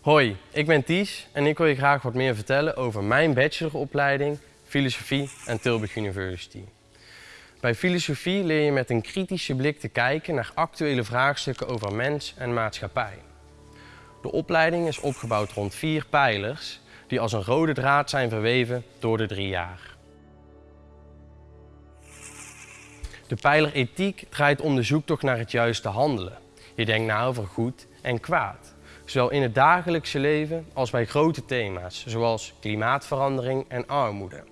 Hoi, ik ben Ties en ik wil je graag wat meer vertellen over mijn bacheloropleiding Filosofie aan Tilburg University. Bij filosofie leer je met een kritische blik te kijken naar actuele vraagstukken over mens en maatschappij. De opleiding is opgebouwd rond vier pijlers die als een rode draad zijn verweven door de drie jaar. De pijler ethiek draait om de zoektocht naar het juiste handelen. Je denkt na over goed en kwaad, zowel in het dagelijkse leven als bij grote thema's zoals klimaatverandering en armoede.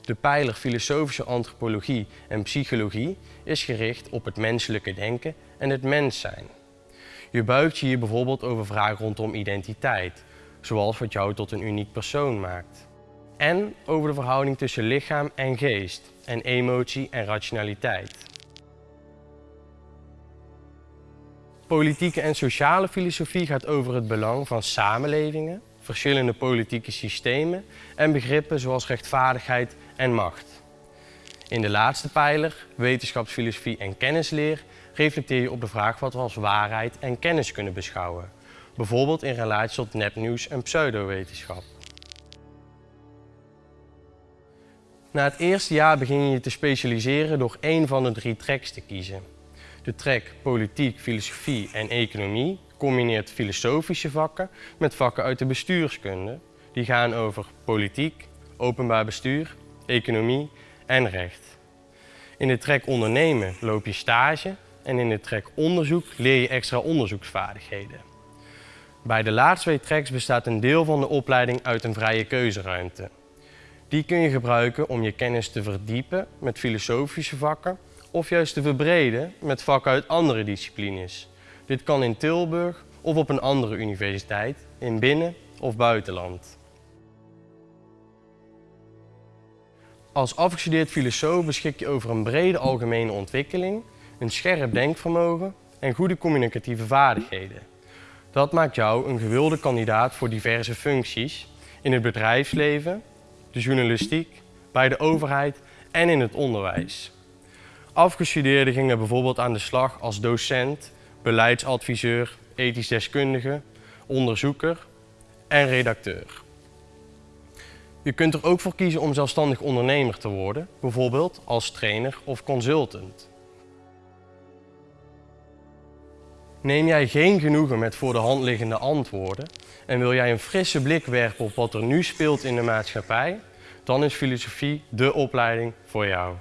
De pijler filosofische antropologie en psychologie is gericht op het menselijke denken en het mens zijn. Je buigt je hier bijvoorbeeld over vragen rondom identiteit, zoals wat jou tot een uniek persoon maakt. En over de verhouding tussen lichaam en geest en emotie en rationaliteit. Politieke en sociale filosofie gaat over het belang van samenlevingen, verschillende politieke systemen en begrippen zoals rechtvaardigheid en macht. In de laatste pijler, wetenschapsfilosofie en kennisleer, reflecteer je op de vraag wat we als waarheid en kennis kunnen beschouwen. Bijvoorbeeld in relatie tot nepnieuws en pseudowetenschap. Na het eerste jaar begin je te specialiseren door één van de drie tracks te kiezen. De track Politiek, Filosofie en Economie combineert filosofische vakken met vakken uit de bestuurskunde. Die gaan over politiek, openbaar bestuur, economie en recht. In de track Ondernemen loop je stage en in de track Onderzoek leer je extra onderzoeksvaardigheden. Bij de laatste twee tracks bestaat een deel van de opleiding uit een vrije keuzeruimte. Die kun je gebruiken om je kennis te verdiepen met filosofische vakken of juist te verbreden met vakken uit andere disciplines. Dit kan in Tilburg of op een andere universiteit, in binnen- of buitenland. Als afgestudeerd filosoof beschik je over een brede algemene ontwikkeling, een scherp denkvermogen en goede communicatieve vaardigheden. Dat maakt jou een gewilde kandidaat voor diverse functies in het bedrijfsleven, de journalistiek, bij de overheid en in het onderwijs. Afgestudeerden gingen bijvoorbeeld aan de slag als docent, beleidsadviseur, ethisch deskundige, onderzoeker en redacteur. Je kunt er ook voor kiezen om zelfstandig ondernemer te worden, bijvoorbeeld als trainer of consultant. Neem jij geen genoegen met voor de hand liggende antwoorden en wil jij een frisse blik werpen op wat er nu speelt in de maatschappij, dan is filosofie dé opleiding voor jou.